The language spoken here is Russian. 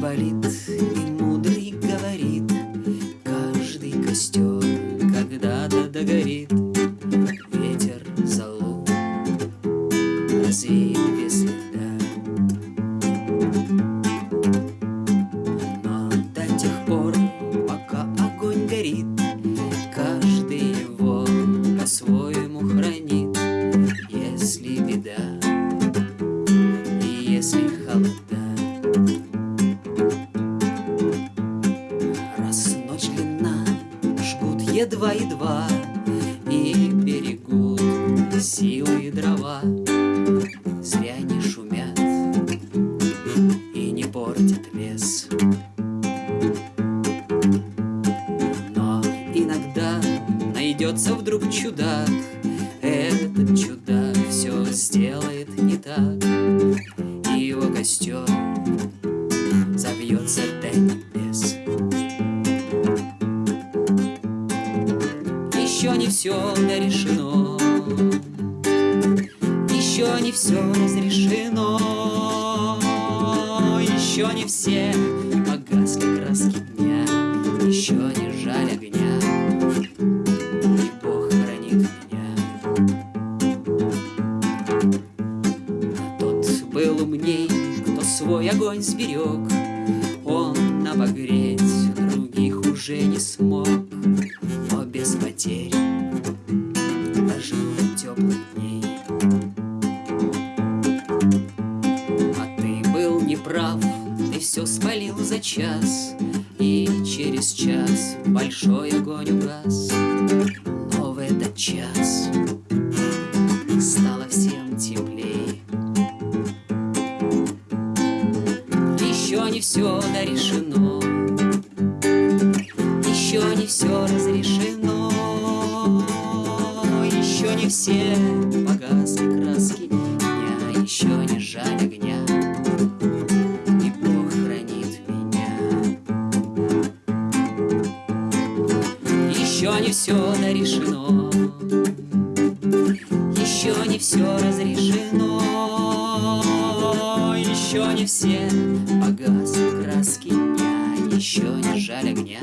болит, и мудрый говорит, Каждый костер когда-то догорит, Ветер залу развеет без следа. Но до тех пор, пока огонь горит, жгут едва-едва И берегут силы и дрова. Зря не шумят и не портят лес. Но иногда найдется вдруг чудак. Этот чудак все сделает не так. И его костер забьется до все дорешено. Еще не все разрешено. Еще не все погасли краски дня. Еще не жаль огня. И Бог хранит меня. Тот был умней, кто свой огонь сберег. Он обогреть других уже не смог все спалил за час И через час большой огонь угас. Но в этот час стало всем теплей. Еще не все дорешено Еще не все разрешено Еще не все погасли краски. Дня Еще не все дорешено Еще не все разрешено. Еще не все погасли краски дня. Еще не жаль огня